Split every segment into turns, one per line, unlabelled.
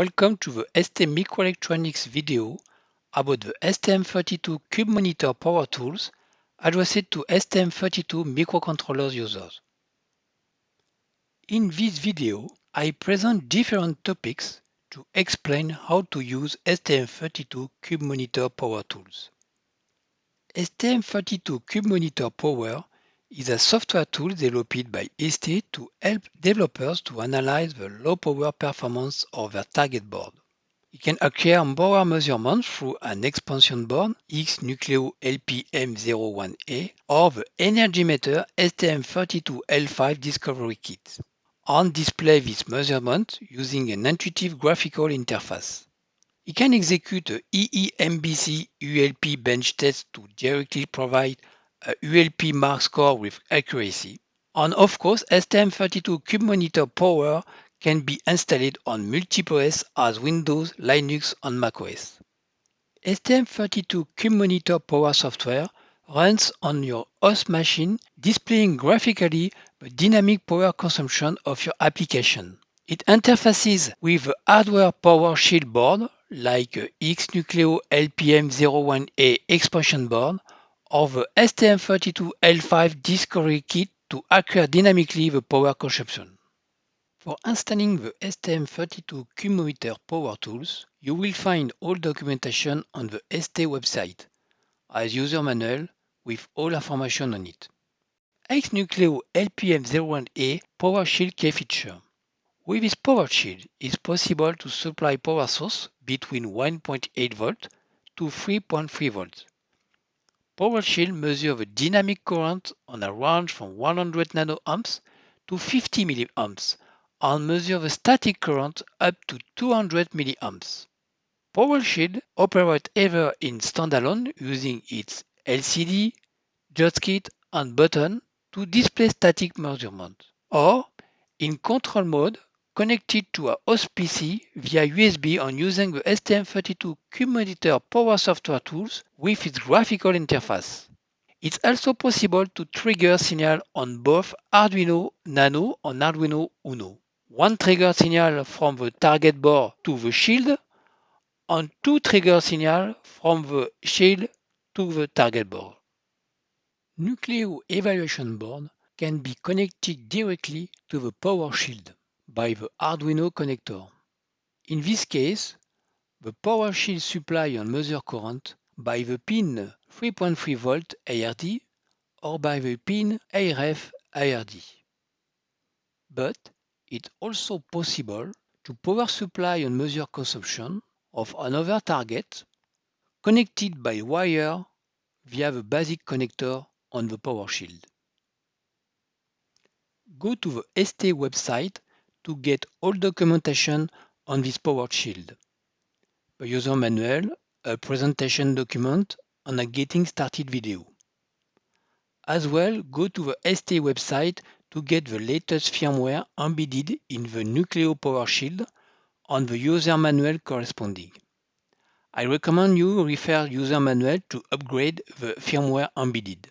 Welcome to the ST Microelectronics video about the STM32 Cube Monitor Power Tools addressed to STM32 microcontrollers users. In this video, I present different topics to explain how to use STM32 Cube Monitor Power Tools. STM32 Cube Monitor Power is a software tool developed by ST to help developers to analyze the low power performance of their target board. It can acquire power measurements through an expansion board X-Nucleo LPM01A or the energy meter STM32L5 Discovery Kit and display this measurement using an intuitive graphical interface. It can execute a EEMBC ULP bench test to directly provide ULP mark score with accuracy. And of course, STM32 Cube Monitor Power can be installed on multiple OS as Windows, Linux, and macOS. STM32 Cube Monitor Power software runs on your host machine, displaying graphically the dynamic power consumption of your application. It interfaces with a hardware power shield board like X-Nucleo LPM01A expansion board of the STM32L5 Discovery Kit to acquire dynamically the power consumption. For installing the STM32 Cube Monitor Power Tools, you will find all documentation on the ST website, as user manual with all information on it. X-Nucleo LPM01A Power Shield feature. With this power shield, it's possible to supply power source between 1.8 V to 3.3 volts. Power Shield measures the dynamic current on a range from 100 nanoamps to 50 milliamps and measures the static current up to 200 milliamps. Power Shield operates either in standalone using its LCD, joystick and button to display static measurement, or in control mode connected to a host PC via USB and using the STM32 Cube Power Software tools with its graphical interface. It's also possible to trigger signal on both Arduino Nano and Arduino Uno. One trigger signal from the target board to the shield and two trigger signal from the shield to the target board. Nucleo evaluation board can be connected directly to the power shield by the Arduino connector. In this case, the power shield supply and measure current by the pin 3.3 volt ARD or by the pin ARF ARD. But it's also possible to power supply and measure consumption of another target connected by wire via the basic connector on the power shield. Go to the ST website to get all documentation on this power shield. A user manual, a presentation document, and a getting started video. As well, go to the ST website to get the latest firmware embedded in the Nucleo Power Shield and the user manual corresponding. I recommend you refer user manual to upgrade the firmware embedded.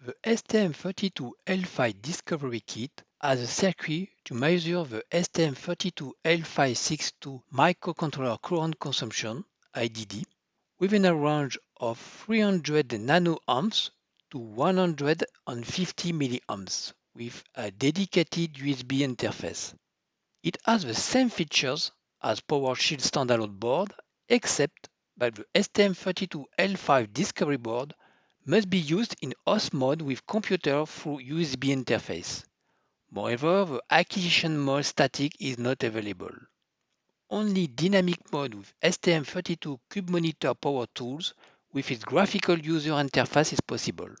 The STM32L5 Discovery Kit has a circuit to measure the STM32L562 microcontroller current consumption IDD within a range of 300 nanoamps to 150 milliamps with a dedicated USB interface. It has the same features as PowerShield standalone board except that the STM32L5 Discovery board must be used in host mode with computer through USB interface. Moreover, the acquisition mode static is not available. Only dynamic mode with STM32 Cube Monitor Power Tools with its graphical user interface is possible.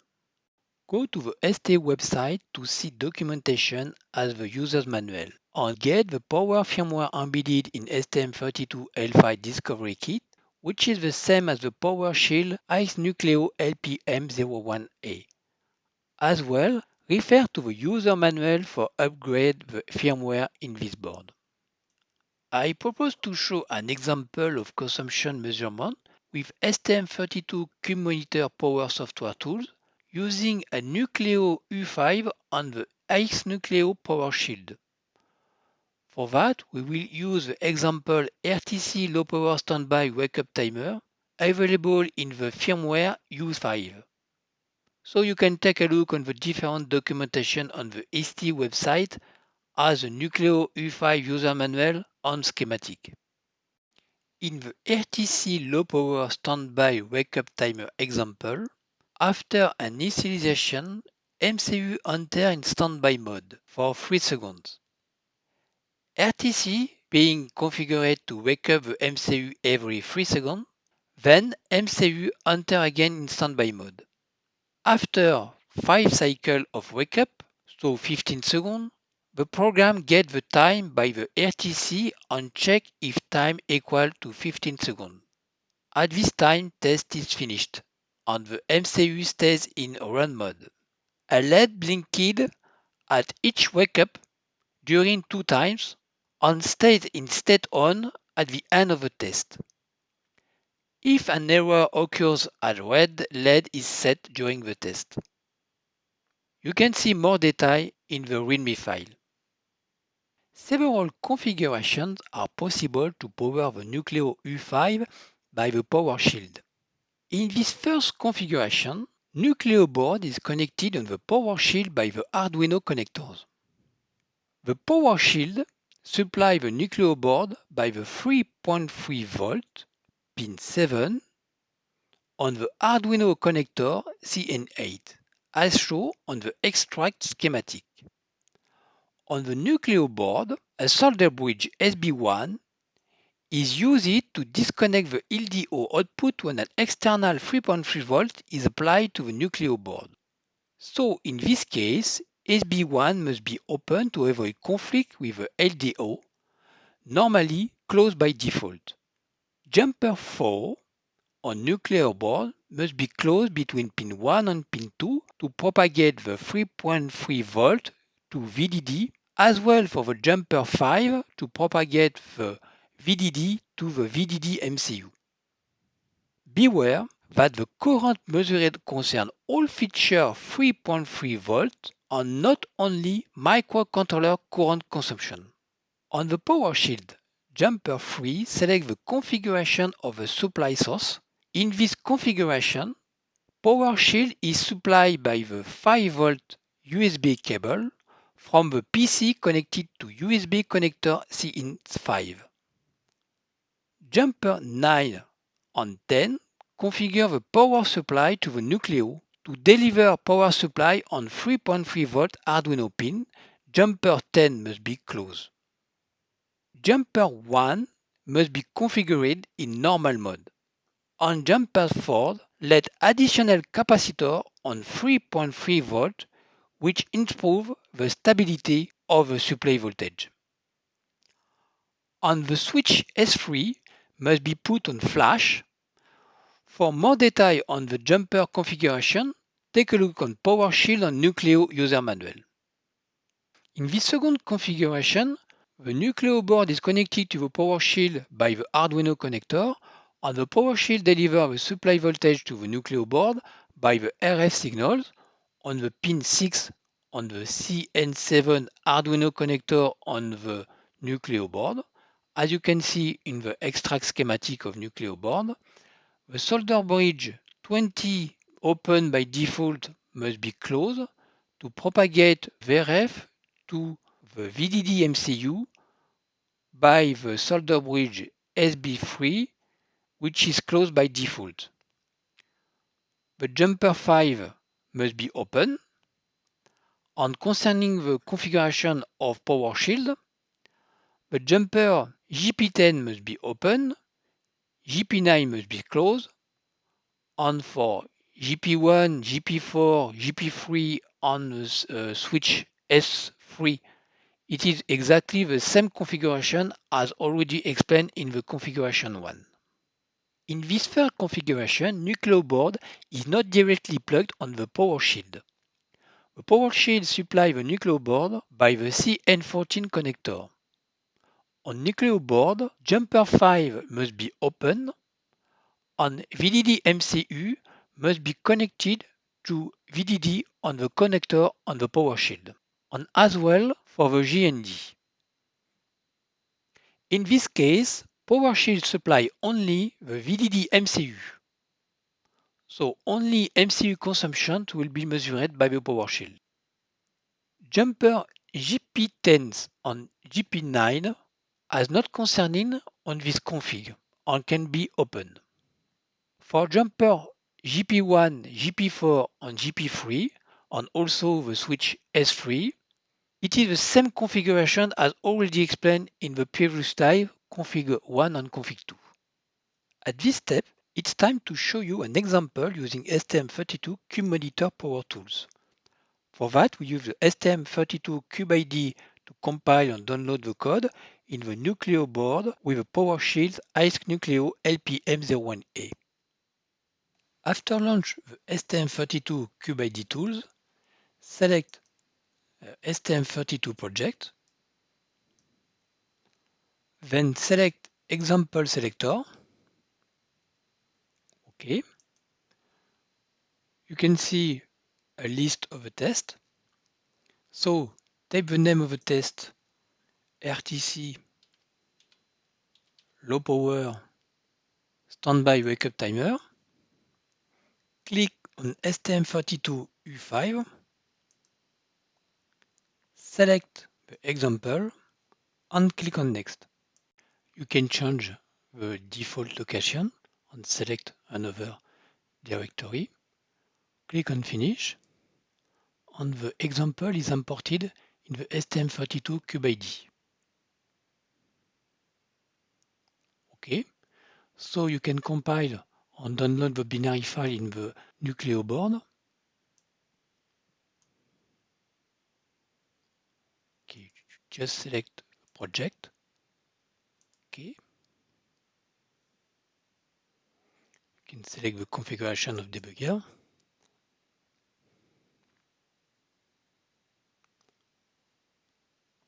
Go to the ST website to see documentation as the user's manual and get the power firmware embedded in STM32L5 Discovery Kit which is the same as the PowerShield X-Nucleo LPM01A. As well, refer to the user manual for upgrade the firmware in this board. I propose to show an example of consumption measurement with STM32 Cube Monitor Power Software Tools using a Nucleo U5 on the X-Nucleo Power Shield. For that, we will use the example RTC low power standby wake up timer available in the firmware U5. So you can take a look on the different documentation on the ST website as the Nucleo U5 user manual on schematic. In the RTC low power standby wake up timer example, after an initialization, MCU enter in standby mode for 3 seconds. RTC being configured to wake up the MCU every 3 seconds, then MCU enter again in standby mode. After 5 cycles of wake up, so 15 seconds, the program gets the time by the RTC and check if time equal to 15 seconds. At this time, test is finished and the MCU stays in run mode. A LED blinked at each wake up during two times and stays in state on at the end of the test. If an error occurs, at red LED is set during the test. You can see more detail in the README file. Several configurations are possible to power the Nucleo U5 by the power shield. In this first configuration, Nucleo board is connected on the power shield by the Arduino connectors. The power shield supplies the Nucleo board by the 3.3 volt pin 7 on the Arduino connector CN8 as shown on the extract schematic. On the Nucleo board, a solder bridge SB1 is used to disconnect the LDO output when an external 3.3 volt is applied to the Nucleo board. So in this case, SB1 must be open to avoid conflict with the LDO, normally closed by default. Jumper 4 on Nucleo board must be closed between pin 1 and pin 2 to propagate the 3.3 volt to VDD as well for the jumper 5 to propagate the VDD to the VDD MCU. Beware that the current measured concerns all feature 3.3 volt and not only microcontroller current consumption. On the power shield, jumper 3 select the configuration of the supply source. In this configuration, power shield is supplied by the 5 volt USB cable from the PC connected to USB connector CN5. Jumper 9 and 10 configure the power supply to the Nucleo to deliver power supply on 3.3V Arduino pin. Jumper 10 must be closed. Jumper 1 must be configured in normal mode. On jumper 4, let additional capacitor on 3.3 volt which improve the stability of the supply voltage. On the switch S3 must be put on flash. For more detail on the jumper configuration, take a look on PowerShield and Nucleo user manual. In this second configuration, the Nucleo board is connected to the power shield by the Arduino connector and the power shield delivers the supply voltage to the Nucleo board by the RF signals on the pin 6 on the CN7 Arduino connector on the Nucleo board. As you can see in the extract schematic of Nucleo board, the solder bridge 20 open by default must be closed to propagate VREF to the VDD MCU by the solder bridge SB3 which is closed by default. The jumper 5 must be open. And concerning the configuration of PowerShield, the jumper GP10 must be open, GP9 must be closed, and for GP1, GP4, GP3 on the uh, switch S3, it is exactly the same configuration as already explained in the configuration 1. In this third configuration, Nucleo board is not directly plugged on the power shield. The power shield supplies the Nucleo board by the CN14 connector. On Nucleo board, jumper 5 must be open and VDD MCU must be connected to VDD on the connector on the power shield, and as well for the GND. In this case, PowerShield supply only the VDD MCU. So only MCU consumption will be measured by the PowerShield. Jumper GP10 on GP9 is not concerning on this config and can be opened. For jumper GP1, GP4 and GP3 and also the switch S3, it is the same configuration as already explained in the previous slide, config 1 and config 2. At this step, it's time to show you an example using STM32 CubeMonitor Power Tools. For that, we use the STM32 CubeIDE to compile and download the code in the Nucleo board with the PowerShield ICE Nucleo LPM01A. After launch the STM32 CubeIDE tools, select Uh, STM32 project, then select example selector. Okay. You can see a list of the test. So type the name of the test RTC low power standby wake up timer. Click on STM32U5 Select the example and click on Next. You can change the default location and select another directory. Click on Finish and the example is imported in the STM32 CubeIDE. Okay, so you can compile and download the binary file in the Nucleo board just select project. Okay. You can select the configuration of debugger.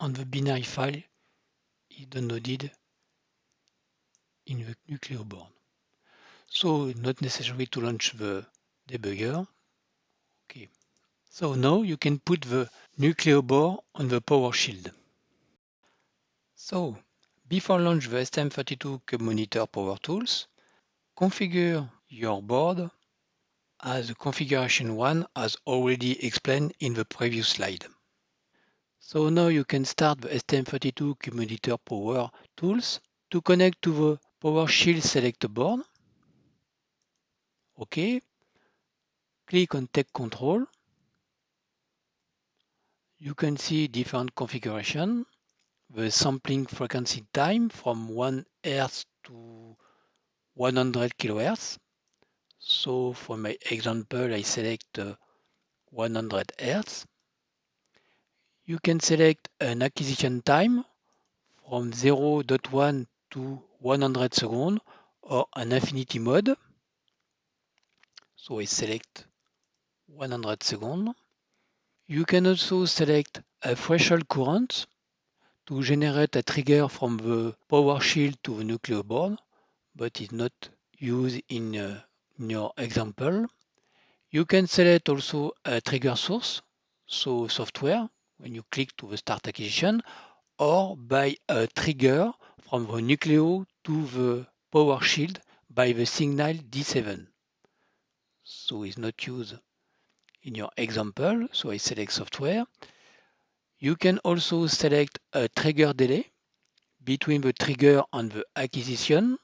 And the binary file is downloaded in the Nucleo board. So not necessary to launch the debugger. Okay. So now you can put the Nucleo board on the PowerShield. So, before launch the STM32 CubeMonitor Power Tools, configure your board as configuration one as already explained in the previous slide. So now you can start the STM32 CubeMonitor Power Tools to connect to the PowerShield Select board. OK. Click on Take Control. You can see different configuration the sampling frequency time from 1 Hz to 100 kHz. So for my example, I select uh, 100 Hz. You can select an acquisition time from 0.1 to 100 seconds or an infinity mode. So I select 100 seconds. You can also select a threshold current to generate a trigger from the PowerShield to the Nucleo board, but is not used in, uh, in your example. You can select also a trigger source, so software, when you click to the Start Acquisition, or by a trigger from the Nucleo to the PowerShield by the signal D7. So it's not used in your example, so I select software. You can also select a trigger delay between the trigger and the acquisition.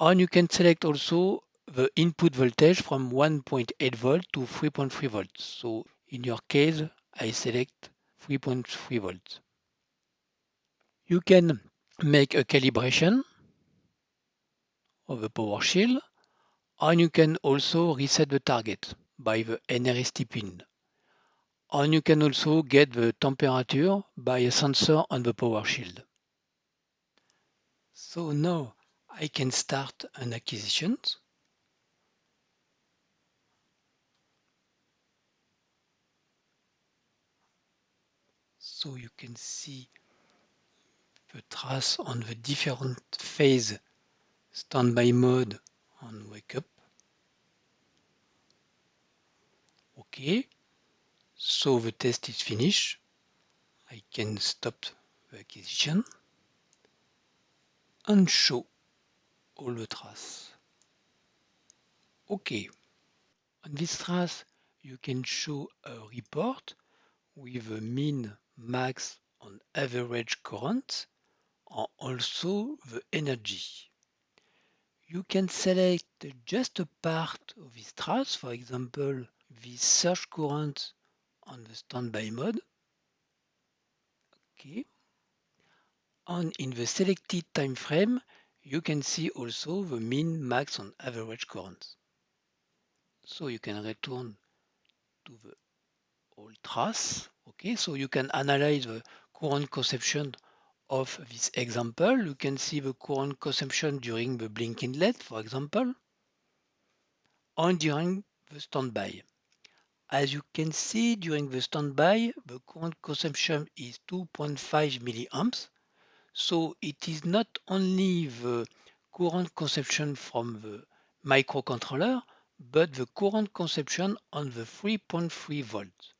And you can select also the input voltage from 1.8 volt to 3.3 volts. So in your case, I select 3.3 volts. You can make a calibration of the power shield and you can also reset the target by the NRST pin. And you can also get the temperature by a sensor on the power shield. So now I can start an acquisition. So you can see the trace on the different phase standby mode and wake up. Okay. So the test is finished. I can stop the acquisition. and show all the traces. OK. On this trace, you can show a report with a mean, max, and average current, and also the energy. You can select just a part of this trace, for example, the surge current on the standby mode. Okay. And in the selected time frame, you can see also the mean, max, and average currents. So you can return to the old trace. Okay, so you can analyze the current consumption of this example. You can see the current consumption during the blinking LED, for example, and during the standby. As you can see during the standby, the current consumption is 2.5 milliamps so it is not only the current consumption from the microcontroller, but the current consumption on the 3.3 volts.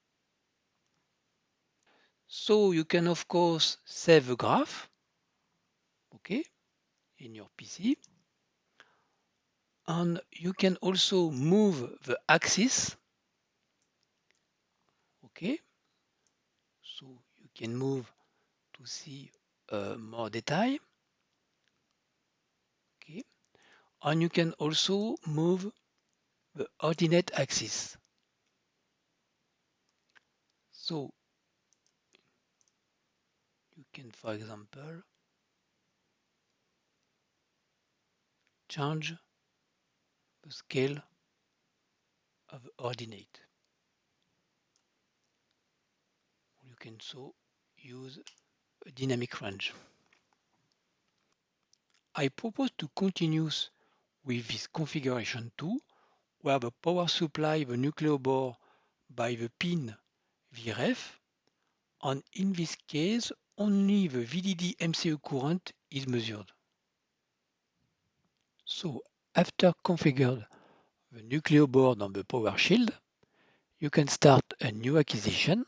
So you can of course save the graph, okay, in your PC. And you can also move the axis, okay. So you can move to see uh, more detail. Okay. And you can also move the ordinate axis. So you can, for example, change the scale of ordinate. You can so use a dynamic range. I propose to continue with this configuration too, where the power supply the Nucleo board by the pin VREF, and in this case only the VDD MCU current is measured. So after configured the Nucleo board on the power shield, you can start a new acquisition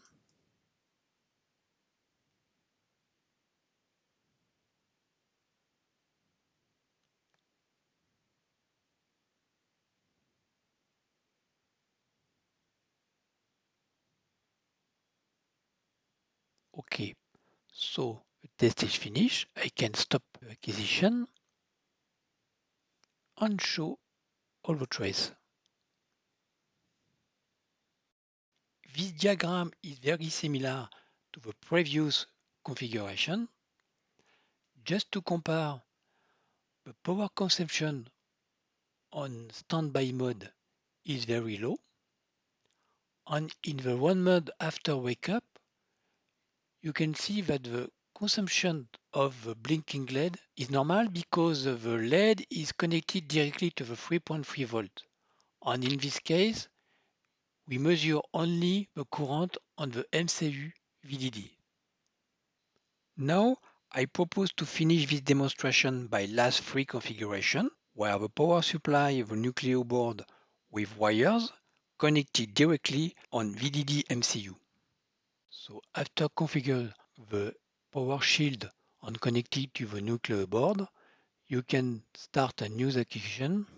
Okay, so the test is finished. I can stop acquisition and show all the traces. This diagram is very similar to the previous configuration. Just to compare, the power consumption on standby mode is very low. And in the run mode after wake up, you can see that the consumption of the blinking LED is normal because the LED is connected directly to the 3.3 volt. And in this case, we measure only the current on the MCU VDD. Now, I propose to finish this demonstration by last three configuration, where the power supply of the Nucleo board with wires connected directly on VDD MCU. So after configure the power shield and connected to the Nucleo board, you can start a new execution.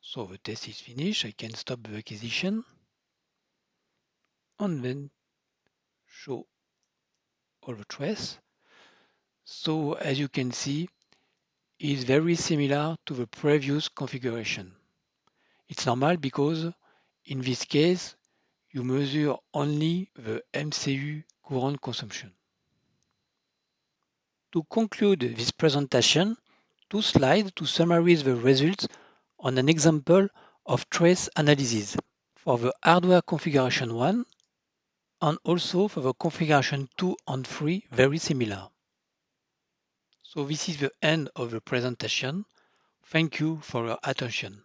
So the test is finished. I can stop the acquisition and then show the trace. So as you can see, is very similar to the previous configuration. It's normal because in this case, you measure only the MCU current consumption. To conclude this presentation, two slides to summarize the results on an example of trace analysis for the hardware configuration 1 and also for the configuration 2 and 3 very similar. So this is the end of the presentation. Thank you for your attention.